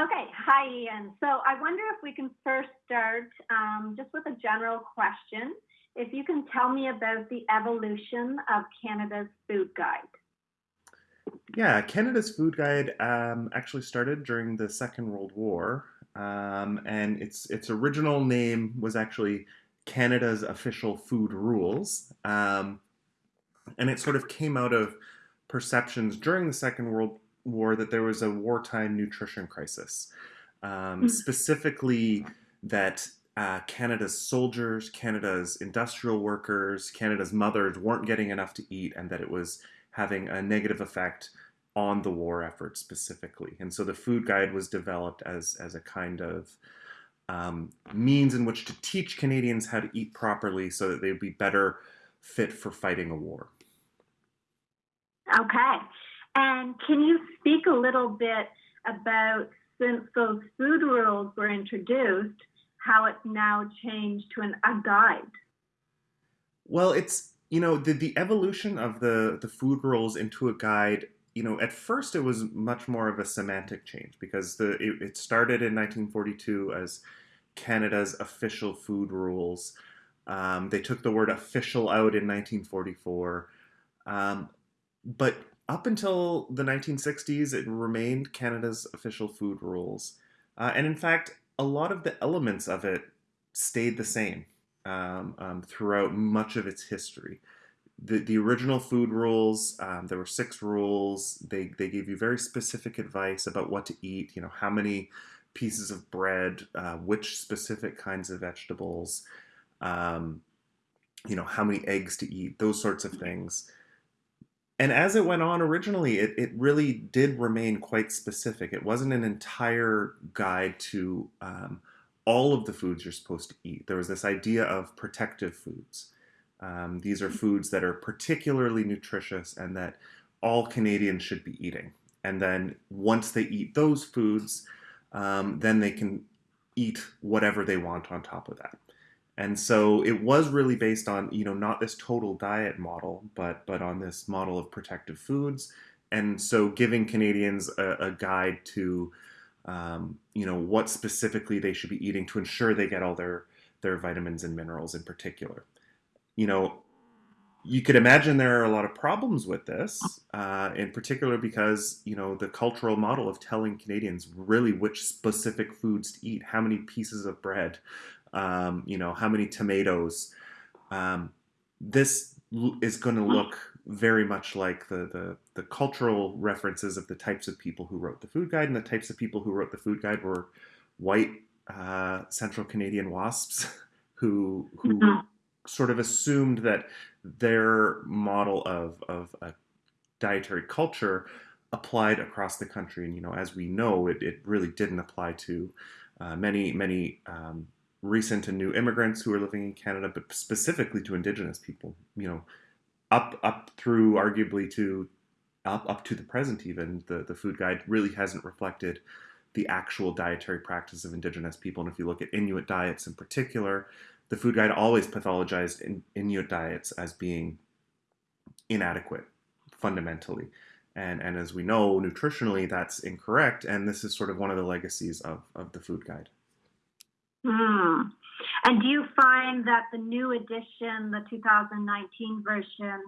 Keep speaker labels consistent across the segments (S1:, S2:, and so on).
S1: Okay, hi Ian. So I wonder if we can first start um, just with a general question. If you can tell me about the evolution of Canada's food guide.
S2: Yeah, Canada's food guide um, actually started during the Second World War, um, and its its original name was actually Canada's official food rules, um, and it sort of came out of perceptions during the Second World War that there was a wartime nutrition crisis, um, mm. specifically that uh, Canada's soldiers, Canada's industrial workers, Canada's mothers weren't getting enough to eat, and that it was having a negative effect on the war effort specifically. And so the food guide was developed as, as a kind of um, means in which to teach Canadians how to eat properly so that they'd be better fit for fighting a war.
S1: Okay. And can you speak a little bit about since those food rules were introduced, how it's now changed to an, a guide?
S2: Well, it's you know the the evolution of the the food rules into a guide. You know, at first it was much more of a semantic change because the it, it started in 1942 as Canada's official food rules. Um, they took the word official out in 1944. Um, but up until the 1960s, it remained Canada's official food rules. Uh, and in fact, a lot of the elements of it stayed the same um, um, throughout much of its history. The, the original food rules, um, there were six rules. They, they gave you very specific advice about what to eat, you know, how many pieces of bread, uh, which specific kinds of vegetables, um, you know, how many eggs to eat, those sorts of things. And as it went on originally, it, it really did remain quite specific. It wasn't an entire guide to um, all of the foods you're supposed to eat. There was this idea of protective foods. Um, these are foods that are particularly nutritious and that all Canadians should be eating. And then once they eat those foods, um, then they can eat whatever they want on top of that. And so it was really based on, you know, not this total diet model, but but on this model of protective foods. And so giving Canadians a, a guide to, um, you know, what specifically they should be eating to ensure they get all their their vitamins and minerals in particular. You know, you could imagine there are a lot of problems with this, uh, in particular because you know the cultural model of telling Canadians really which specific foods to eat, how many pieces of bread, um, you know, how many tomatoes. Um, this is going to look very much like the, the, the cultural references of the types of people who wrote the food guide, and the types of people who wrote the food guide were white uh, Central Canadian wasps who who mm-hmm. sort of assumed that their model of of a dietary culture applied across the country, and you know, as we know, it, it really didn't apply to uh, many many um, recent and new immigrants who are living in Canada, but specifically to Indigenous people. You know, up up through arguably to up up to the present, even the the food guide really hasn't reflected the actual dietary practice of Indigenous people. And if you look at Inuit diets in particular, the food guide always pathologized in Inuit diets as being inadequate fundamentally. And, and as we know, nutritionally, that's incorrect. And this is sort of one of the legacies of, of the food guide.
S1: Hmm. And do you find that the new edition, the 2019 version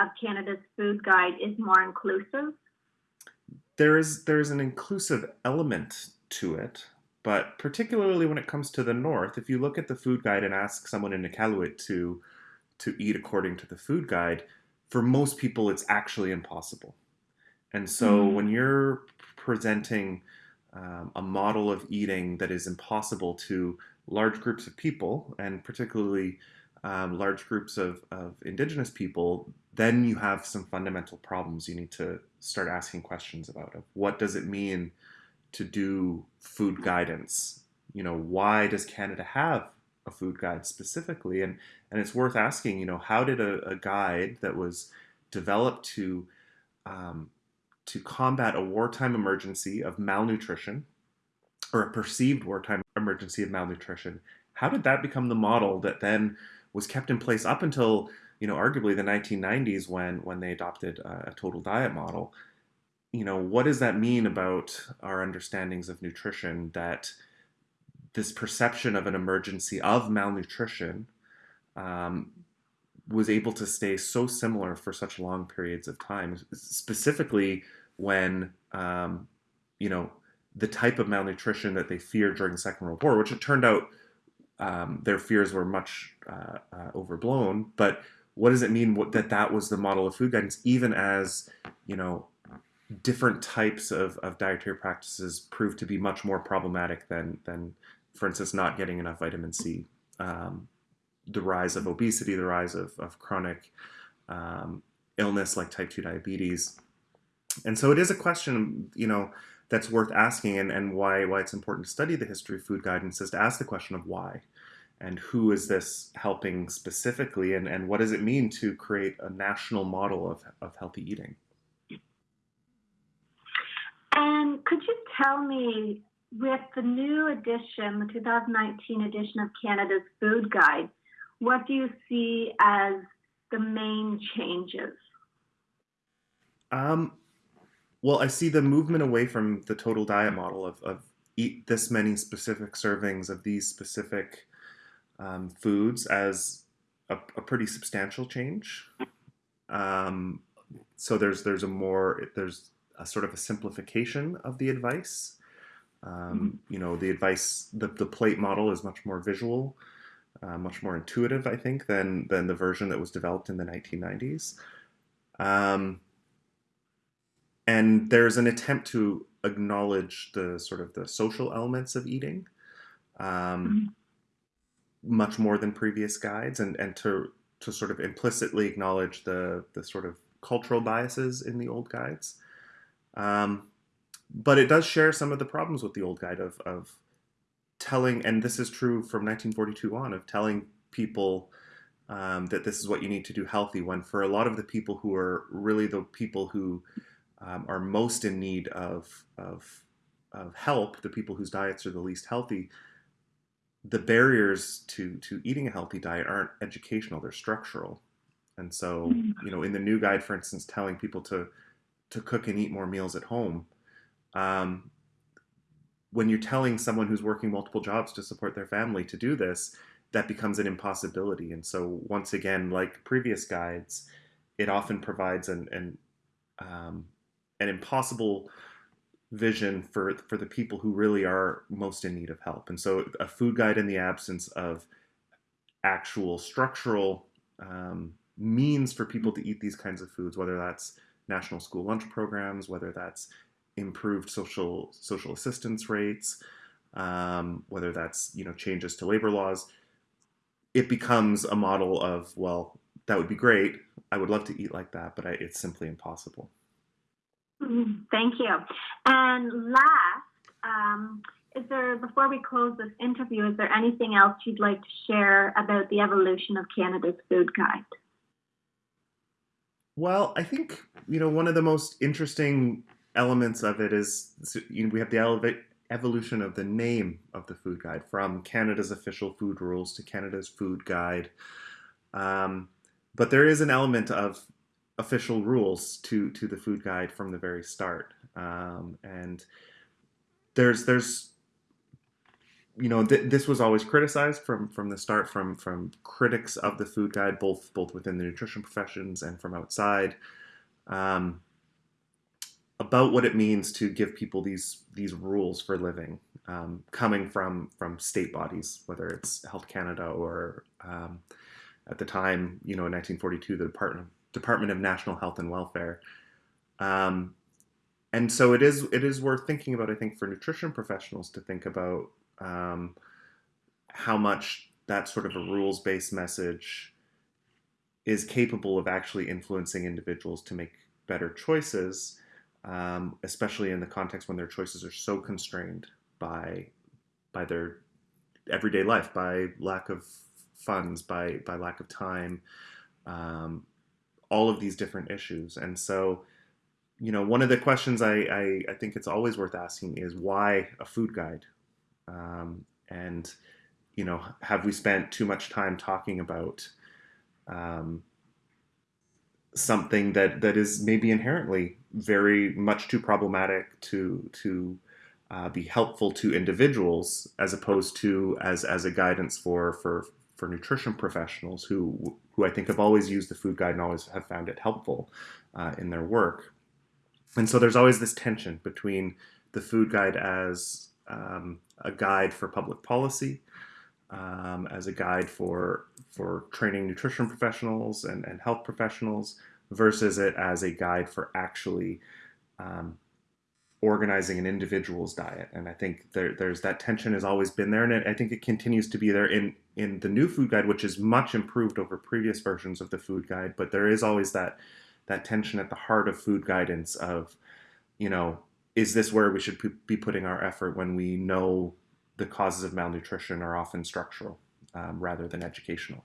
S1: of Canada's Food Guide, is more inclusive?
S2: There is there is an inclusive element to it, but particularly when it comes to the north, if you look at the food guide and ask someone in Iqaluit to to eat according to the food guide, for most people it's actually impossible. And so mm. when you're presenting um, a model of eating that is impossible to large groups of people, and particularly um, large groups of, of indigenous people, then you have some fundamental problems you need to start asking questions about. Of what does it mean to do food guidance? You know, why does Canada have a food guide specifically? And and it's worth asking. You know, how did a, a guide that was developed to um, to combat a wartime emergency of malnutrition or a perceived wartime emergency of malnutrition. How did that become the model that then was kept in place up until, you know, arguably the 1990s when when they adopted a, a total diet model? you know, what does that mean about our understandings of nutrition that this perception of an emergency of malnutrition um, was able to stay so similar for such long periods of time, specifically when, um, you know, the type of malnutrition that they feared during the Second World War, which it turned out um, their fears were much uh, uh, overblown. But what does it mean what, that that was the model of food guidance, even as, you know, different types of, of dietary practices proved to be much more problematic than, than for instance, not getting enough vitamin C. Um, the rise of obesity, the rise of, of chronic um, illness like type 2 diabetes. And so it is a question, you know, that's worth asking and, and why, why it's important to study the history of food guidance is to ask the question of why and who is this helping specifically and, and what does it mean to create a national model of, of healthy eating?
S1: And could you tell me, with the new edition, the 2019 edition of Canada's Food Guide, what do you see as the main changes?
S2: Um, well, I see the movement away from the total diet model of, of eat this many specific servings of these specific um, foods as a, a, pretty substantial change. Um, so there's there's a more there's a sort of a simplification of the advice. Um, mm-hmm. you know, the advice the, the plate model is much more visual uh, much more intuitive, I think, than than the version that was developed in the 1990s. Um, and there's an attempt to acknowledge the sort of the social elements of eating, um, mm-hmm. much more than previous guides, and and to to sort of implicitly acknowledge the the sort of cultural biases in the old guides. Um, but it does share some of the problems with the old guide of, of telling, and this is true from 1942 on, of telling people um, that this is what you need to do healthy. When for a lot of the people who are really the people who um, are most in need of, of of help, the people whose diets are the least healthy, the barriers to to eating a healthy diet aren't educational; they're structural. And so, mm-hmm. you know, in the new guide, for instance, telling people to to cook and eat more meals at home, um, when you're telling someone who's working multiple jobs to support their family to do this, that becomes an impossibility. And so, once again, like previous guides, it often provides an an, um, an impossible vision for for the people who really are most in need of help. And so, a food guide in the absence of actual structural um, means for people to eat these kinds of foods, whether that's national school lunch programs, whether that's improved social social assistance rates, um, whether that's you know changes to labor laws, it becomes a model of well, that would be great. I would love to eat like that, but I, it's simply impossible.
S1: Mm-hmm. Thank you. And last, um, is there before we close this interview, is there anything else you'd like to share about the evolution of Canada's food guide?
S2: Well, I think you know one of the most interesting elements of it is you know, we have the elevate, evolution of the name of the food guide from Canada's official food rules to Canada's food guide. Um, but there is an element of official rules to to the food guide from the very start, um, and there's there's you know th- this was always criticized from from the start from from critics of the food guide both both within the nutrition professions and from outside. Um, about what it means to give people these these rules for living, um, coming from from state bodies, whether it's Health Canada or um, at the time, you know, in 1942, the Department Department of National Health and Welfare. Um, and so it is it is worth thinking about. I think for nutrition professionals to think about um, how much that sort of a rules based message is capable of actually influencing individuals to make better choices um, especially in the context when their choices are so constrained by by their everyday life, by lack of funds, by by lack of time, um, all of these different issues. And so, you know, one of the questions I, I, I think it's always worth asking is why a food guide? Um, and you know, have we spent too much time talking about um, something that that is maybe inherently very much too problematic to to uh, be helpful to individuals as opposed to as as a guidance for for for nutrition professionals who who I think have always used the food guide and always have found it helpful uh, in their work. And so there's always this tension between the food guide as um, a guide for public policy, um, as a guide for for training nutrition professionals and, and health professionals, versus it as a guide for actually um, organizing an individual's diet. And I think there, there's that tension has always been there, and I think it continues to be there in in the new food guide, which is much improved over previous versions of the food guide. But there is always that that tension at the heart of food guidance of, you know, is this where we should be putting our effort when we know the causes of malnutrition are often structural um, rather than educational?